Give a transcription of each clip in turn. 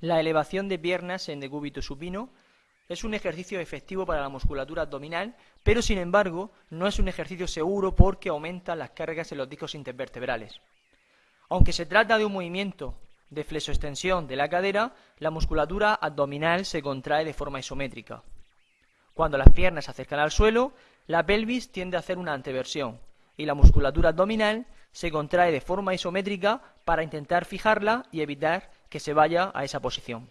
La elevación de piernas en decúbito supino es un ejercicio efectivo para la musculatura abdominal, pero sin embargo no es un ejercicio seguro porque aumenta las cargas en los discos intervertebrales. Aunque se trata de un movimiento de flexoextensión de la cadera, la musculatura abdominal se contrae de forma isométrica. Cuando las piernas se acercan al suelo, la pelvis tiende a hacer una anteversión y la musculatura abdominal se contrae de forma isométrica para intentar fijarla y evitar que se vaya a esa posición.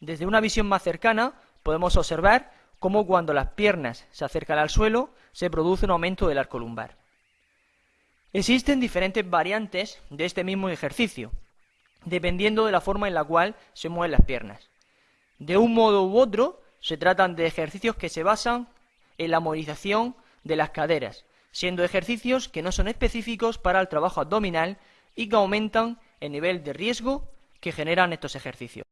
Desde una visión más cercana podemos observar cómo cuando las piernas se acercan al suelo se produce un aumento del arco lumbar. Existen diferentes variantes de este mismo ejercicio, dependiendo de la forma en la cual se mueven las piernas. De un modo u otro, se tratan de ejercicios que se basan en la movilización de las caderas, siendo ejercicios que no son específicos para el trabajo abdominal y que aumentan el nivel de riesgo que generan estos ejercicios.